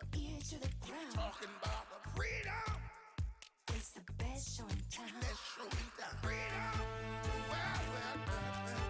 to the ground. Talking about the freedom. It's the best show in town. Let's show me the freedom. Well, well, well, well.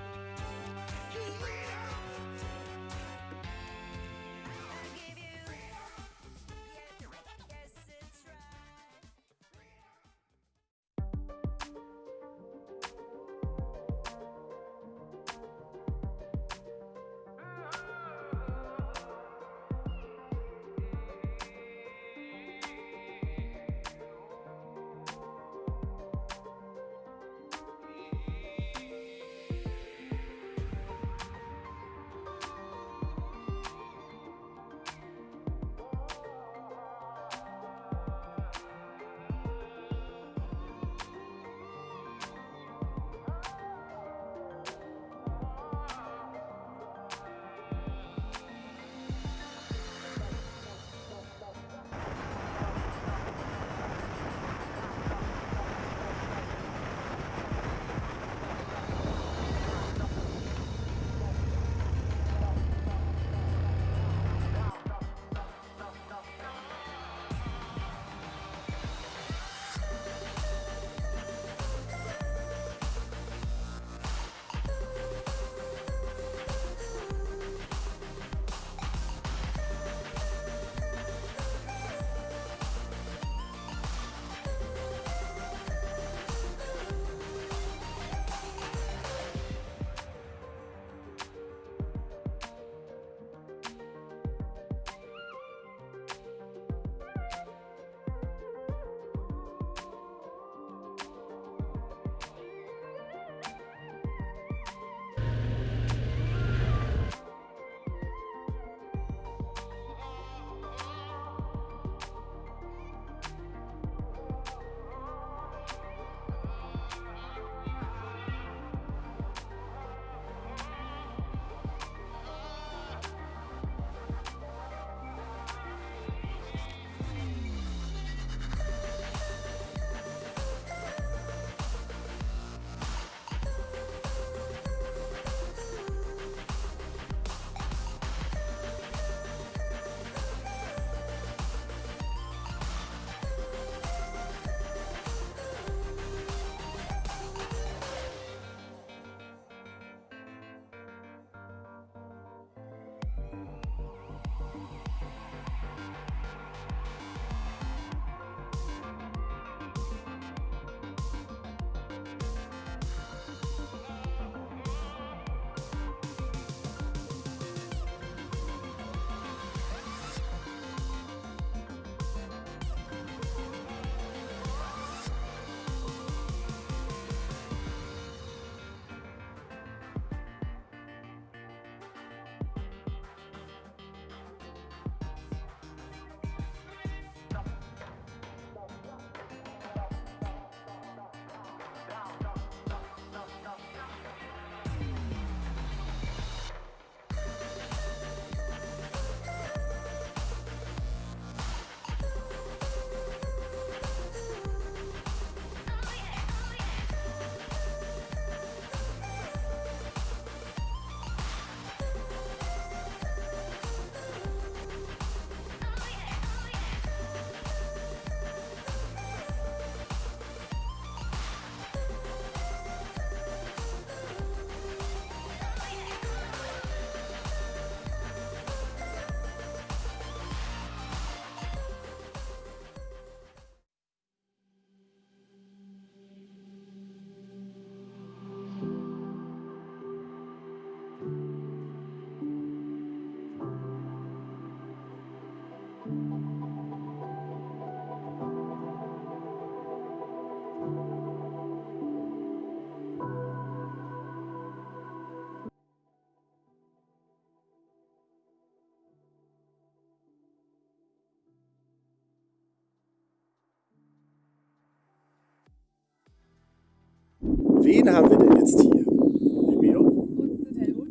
Wen haben wir denn jetzt hier? Die Mia. Und den Helmut.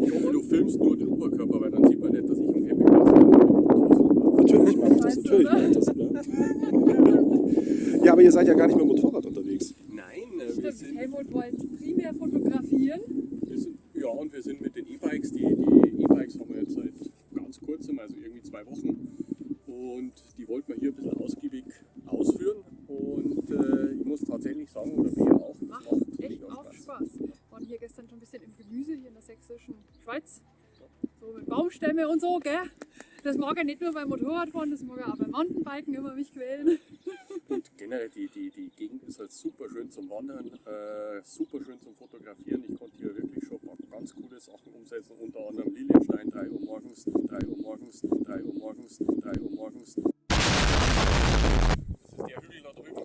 Ich hoffe, du filmst nur den Oberkörper, weil dann sieht man nicht, dass ich am Campingplatz bin. Natürlich mache ich das, natürlich mache ich das. Ne? Ja, aber ihr seid ja gar nicht mit dem Motorrad unterwegs. Nein, äh, wir Stimmt, sind, Helmut wollte primär fotografieren. wir sind, ja, und wir sind mit den E-Bikes, die die E-Bikes haben wir jetzt seit ganz kurzem, also irgendwie zwei Wochen, Und die wollten wir hier ein bisschen ausgiebig ausführen. Und äh, ich muss tatsächlich sagen, oder wir auch, das Macht macht echt mega auch Spaß. Spaß. Wir waren hier gestern schon ein bisschen im Gemüse hier in der sächsischen Schweiz. So mit Baumstämme und so, gell? Das mag er nicht nur beim Motorradfahren, das mag er auch beim Mountainbiken immer mich quälen. Und generell die, die, die Gegend ist halt super schön zum Wandern, äh, super schön zum Fotografieren. Ich konnte hier wirklich schon ein paar ganz coole Sachen umsetzen, unter anderem Lilienstein, 3 Uhr morgens, 3 Uhr morgens, 3 Uhr morgens, 3 Uhr morgens. Das ist der Hügel da drüben.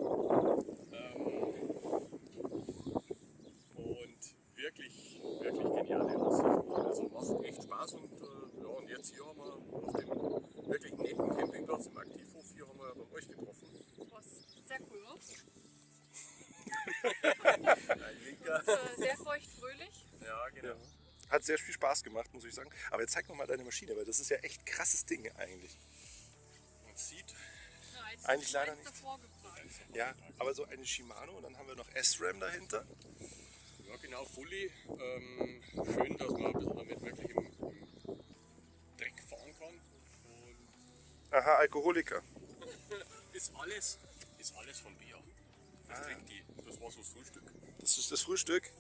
Ähm, und wirklich, wirklich geniale Aussichten. Also macht echt Spaß und, äh, ja, und jetzt hier haben wir auf dem wirklich netten Campingplatz im Aktivhof hier haben wir dann euch getroffen. Was sehr cool Linker. Äh, sehr feucht-fröhlich. Ja, genau. Hat sehr viel Spaß gemacht, muss ich sagen. Aber jetzt zeig noch mal deine Maschine, weil das ist ja echt krasses Ding eigentlich. Man sieht, Ja, Eigentlich leider nicht. Ja, aber so eine Shimano und dann haben wir noch SRAM dahinter. Ja genau, Fully. Ähm, schön, dass man ein bisschen damit wirklich im, im Dreck fahren kann. Und Aha, Alkoholiker. ist alles, ist alles von Bier. Das trinkt die. Das war so das Frühstück. Das ist das Frühstück.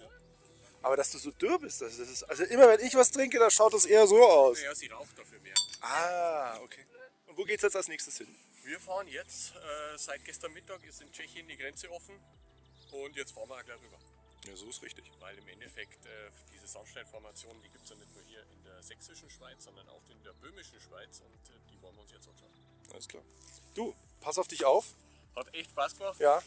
Aber dass du so dürr bist, das ist. Also immer wenn ich was trinke, dann schaut das eher so aus. Naja, sie raucht dafür mehr. Ah, okay. Und wo geht's jetzt als nächstes hin? Wir fahren jetzt, äh, seit gestern Mittag ist in Tschechien die Grenze offen. Und jetzt fahren wir auch gleich rüber. Ja, so ist richtig. Weil im Endeffekt äh, diese Sandsteinformationen, die gibt es ja nicht nur hier in der sächsischen Schweiz, sondern auch in der böhmischen Schweiz. Und äh, die wollen wir uns jetzt anschauen. Alles klar. Du, pass auf dich auf. Hat echt Spaß gemacht. Ja,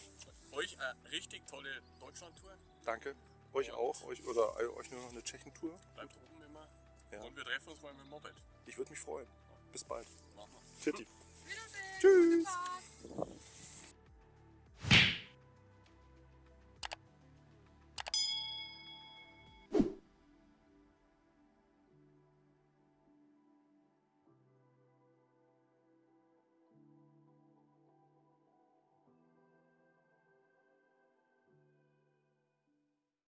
Euch eine richtig tolle Deutschlandtour. danke. Euch auch. Euch, oder äh, euch nur noch eine Tschechentour. Bleibt oben immer. Ja. Und wir treffen uns mal mit dem Moped. Ich würde mich freuen. Bis bald. Machen wir. Titi. Wiedersehen. Tschüss. Gute Fahrt.